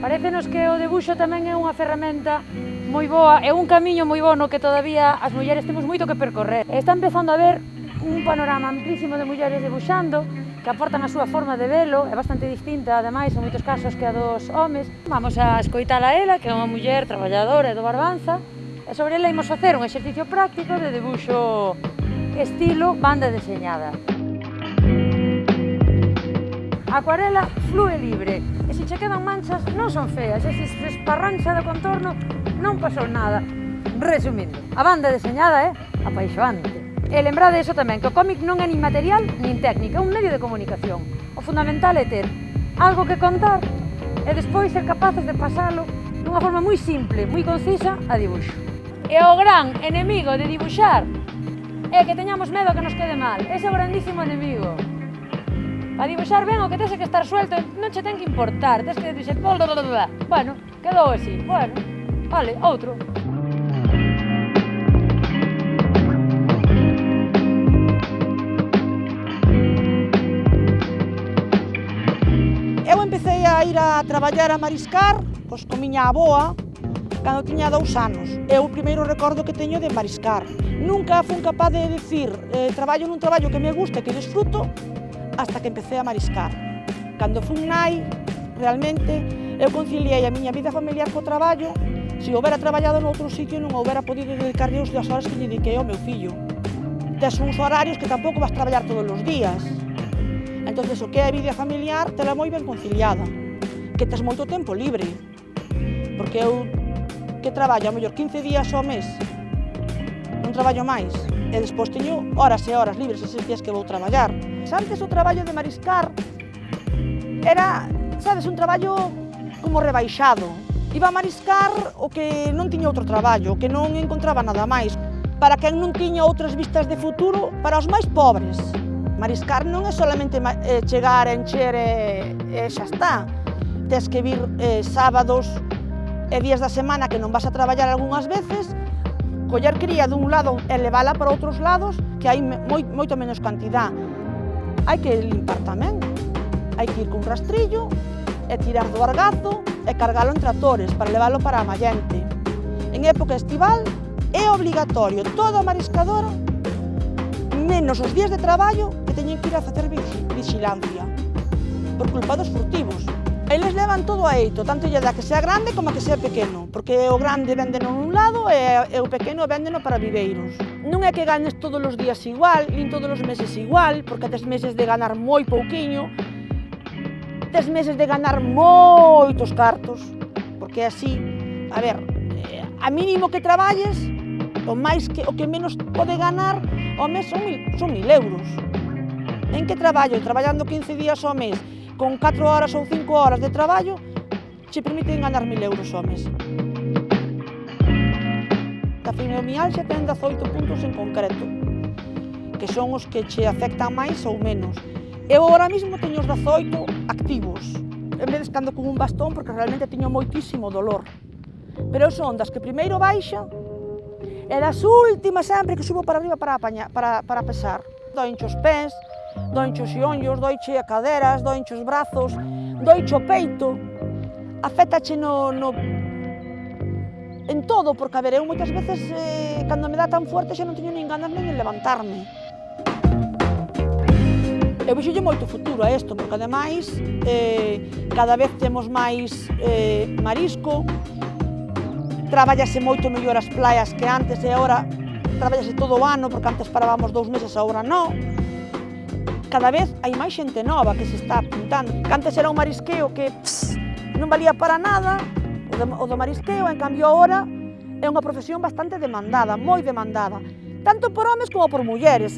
Parecenos que o debuxo tamén é unha ferramenta moi boa, é un camiño moi bo no que todavía as mulleres temos moito que percorrer. Está empezando a ver un panorama amplísimo de mulleres debuxando, que aportan a súa forma de velo, é bastante distinta, ademais, en moitos casos que a dos homes. Vamos a escoitala a ela, que é unha muller traballadora do Barbanza, e sobre ela imos facer un exercicio práctico de debuxo estilo banda deseñada. Acuarela flúe libre, se che quedan manchas non son feas, e se se esparrancha do contorno non pasou nada. Resumindo, a banda deseñada é eh, apaixoante. E lembrade iso tamén, que o cómic non é nin material nin técnica, é un medio de comunicación. O fundamental é ter algo que contar e despois ser capaces de pasalo dunha forma moi simple, moi concisa a dibuixo. E o gran enemigo de dibuixar é que teñamos medo que nos quede mal. Ese é o grandísimo enemigo. Para dibuixar ben o que tese que estar suelto non che ten que importar, tes que dixer... Bueno, quedou así, bueno, vale, outro. Eu empecé a ir a traballar a mariscar pois, con miña aboa cando tiña dous anos. É o primeiro recordo que teño de mariscar. Nunca fun capaz de decir eh, traballo nun traballo que me gusta e que disfruto, hasta que empecé a mariscar. Cando fun nai, realmente, eu conciliei a miña vida familiar co traballo, se houbera traballado noutro sitio non houbera podido dedicarle os das horas que lle dediquei ao meu fillo. Tes uns horarios que tampouco vas traballar todos os días. Entonces o que é a vida familiar tela moi ben conciliada, que tes moito tempo libre, porque eu que traballo a mellor 15 días ao mes, non traballo máis, e despois teño horas e horas libres eses días que vou traballar. Antes o traballo de mariscar era, sabes, un traballo como rebaixado. Iba a mariscar o que non tiña outro traballo, o que non encontraba nada máis. Para quen non tiña outras vistas de futuro, para os máis pobres. Mariscar non é solamente eh, chegar, encher e, e xa está. Tes que vir eh, sábados e días da semana que non vas a traballar algunhas veces, coller cría dun lado e levala para outros lados que hai moi, moito menos cantidad hai que limpar tamén. Hai que ir cun rastrillo e tirar do argazo e cargalo en tractores para leválo para a mallente. En época estival é obligatorio toda a mariscadora menos os días de traballo que teñen que ir a facer vigilancia por culpa dos furtivos. Eles levan todo a eito, tanto lle dá que sea grande como que sea pequeno, porque o grande véndeno un lado e, e o pequeno véndeno para viveiros. Non é que ganes todos os días igual, nin todos os meses igual, porque tes meses de ganar moi pouquiño, tes meses de ganar moitos cartos, porque así, a ver, eh, a mínimo que traballes, o máis que o que menos pode ganar ao mes son mil, son mil euros. En que traballo? Traballando 15 días ao mes, con 4 horas ou 5 horas de traballo, che permiten ganar 1.000 euros ao mes. A fibromialgia ten 18 puntos en concreto, que son os que che afectan máis ou menos. Eu agora mesmo teño os 18 activos, en vez de escando con un bastón, porque realmente teño moitísimo dolor. Pero son das que primeiro baixa e das últimas sempre que subo para arriba para, apañar, para, para pesar. Doincho os pés, doenche os xionllos, doiche a caderas, doenche os brazos, doiche o peito. Afétache no, no... en todo, porque a ver, eu moitas veces, eh, cando me dá tan fuerte, xa non teño nin ganas nin de levantarme. Eu vexolle moito futuro a isto, porque ademais eh, cada vez temos máis eh, marisco, traballase moito mellor as playas que antes e agora traballase todo o ano, porque antes parábamos dous meses, agora non cada vez hai máis xente nova que se está apuntando. Cantes era un marisqueo que pss, non valía para nada, o do, o do marisqueo, en cambio ahora é unha profesión bastante demandada, moi demandada, tanto por homes como por mulleres.